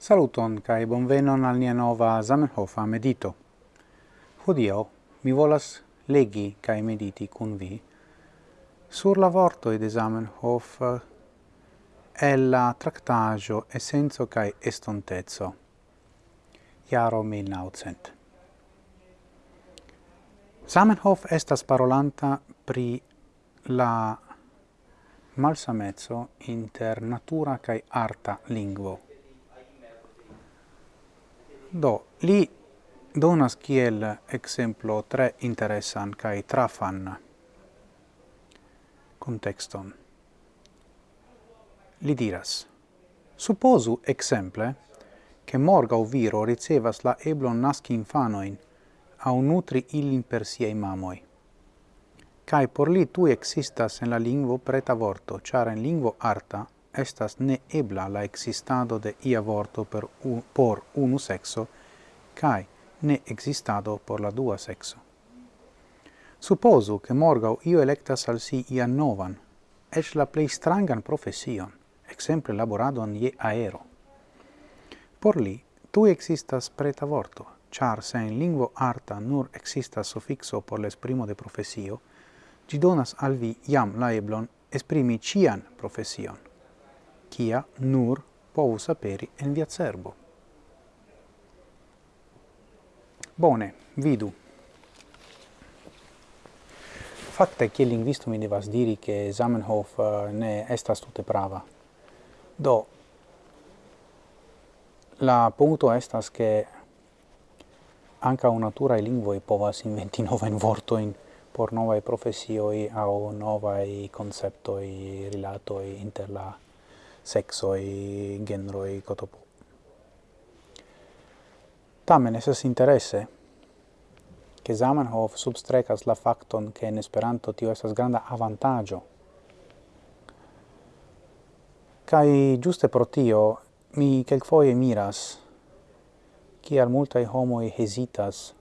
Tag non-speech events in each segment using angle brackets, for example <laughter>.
Saluton kai bonvenon al nia nova Zamenhofa medito. Hodio mi volas legi kai mediti cun vi sur la vorto de Zamenhof e la tractaggio essenzo kai estontezzo. Iaro 1900. Zamenhof estas parolanta pri la malsamezzo inter natura kai arta lingvo Do, li donas kiel exemplo tre interesan kai trafan contexton. Li diras, supposu exemple che o viro ricevas la eblon nasci infanoin au nutri ilin per siei mamoi. Kai por li tu existas en la lingvo preta vorto, char en lingvo arta, estas ne ebla la existado de ia vorto per un, por unu sexo kai ne existado por la dua sexo. Supposu che morgau io electas al si ia novan, ec la plei strangan profession, exemple laboradon ie aero. Por li, tu existas preta vorto, char se in lingvo arta nur existas suffixo por l'esprimo de profesio, gi donas al vi iam la eblon esprimi cian profession kia nur povus aperi en via cerbo. Bone, vidu. Fakte, kiel linguisto mi devas diri che Zamenhof eh, ne estas tute prava. Do, la punto estas che anca naturae lingvoi povas inventi <laughs> novain vortoin por novae profesioi au novae conceptoi rilatoi inter la sexoi, genroi, cotopo. Tamen esas interesse, che Zamenhof substrecas la facton che in Esperanto tio esas granda avantaggio. Cai giuste pro tio mi quelcfoie miras kial multae homoi hesitas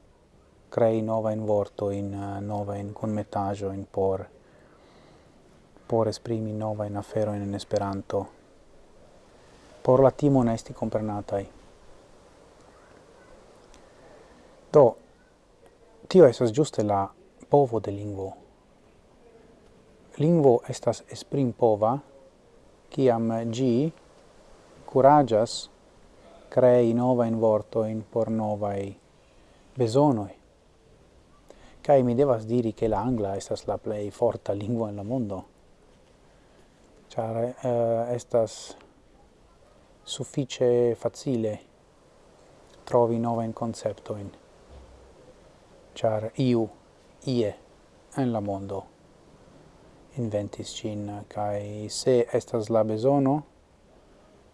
crei nova in vorto in nova in conmetaggio in por por esprimi nova in afero in Esperanto por la timon esti comprenatai. Do, tio esas giuste la povo de lingvo. Lingvo estas esprim pova, ciam gi curagias crei novain vortoin por novai besonoi. Cai mi devas diri che la angla estas la plei forta lingua in la mondo. Char uh, estas suffice facile trovi nova in concepto in char iu ie en la mondo inventis cin kai se estas la bezono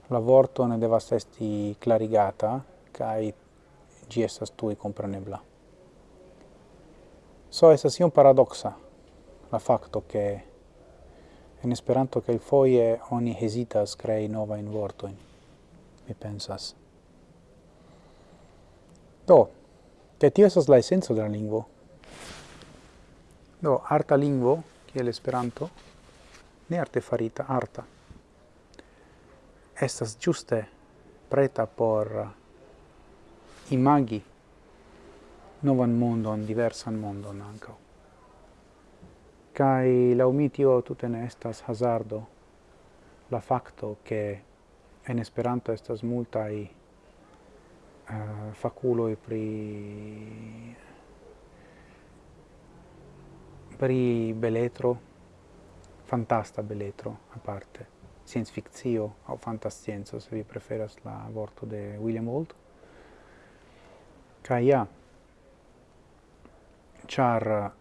la vorto ne devas esti clarigata kai gi estas tui comprenebla So estas iom paradoxa la facto ke en Esperanto foie oni hezitas krei novajn vortojn mi pensas. Do, che tio esas la essenzo della lingua. Do, arta lingvo, che l'esperanto ne arte farita, arta. Estas giuste preta por imagi novan mondon, diversan mondon ancao. Cai laumitio tute ne estas hazardo la facto che en Esperanto estas multaj eh, uh, fakuloj pri pri beletro, fantasta beletro a parte science fictio o fantascienza se vi preferas la vorto de William Holt. Ca ja, char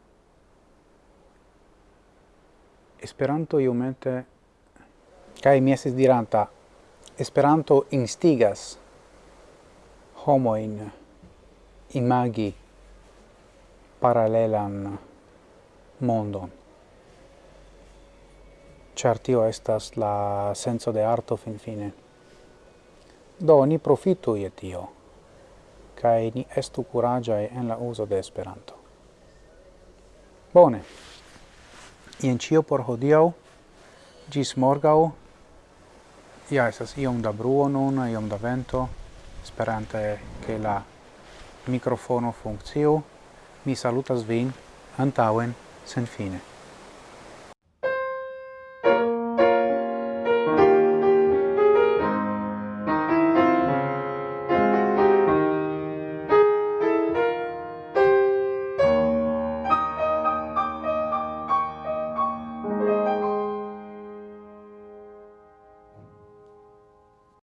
Esperanto iomete, ca mi esis diranta, Esperanto instigas homoin imagi paralelan mondon. Char tio estas la senso de arto fin fine. Do, ni profitu je tio, cae ni estu curagiae en la uso de Esperanto. Bone, ien cio por hodiau, gis morgau, ja estas iom da bruo nun, iom da vento, sperante che la microfono funktio. Mi salutas vin antauen sen fine.